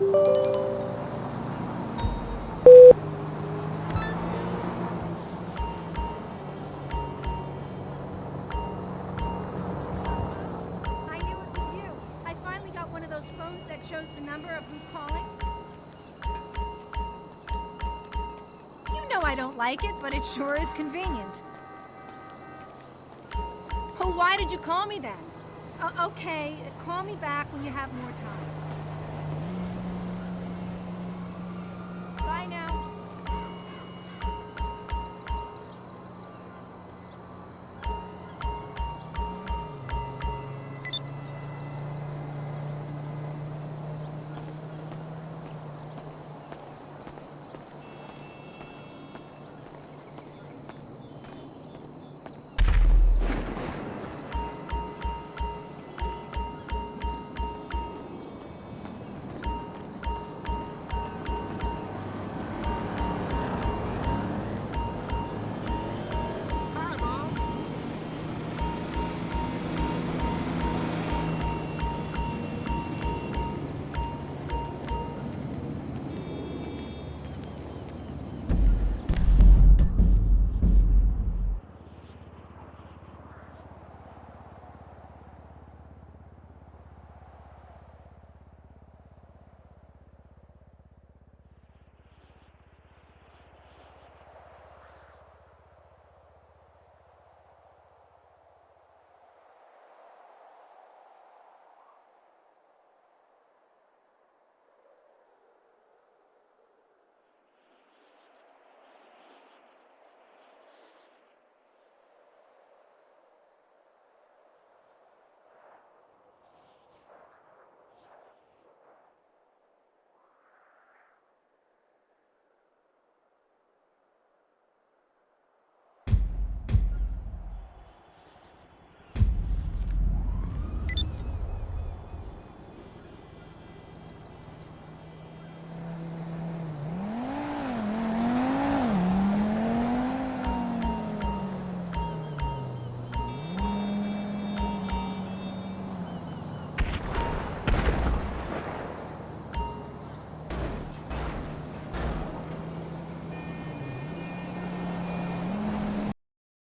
i finally got one of those phones that shows the number of who's calling? You know I don't like it, but it sure is convenient. Oh, why did you call me then? Okay, call me back when you have more time.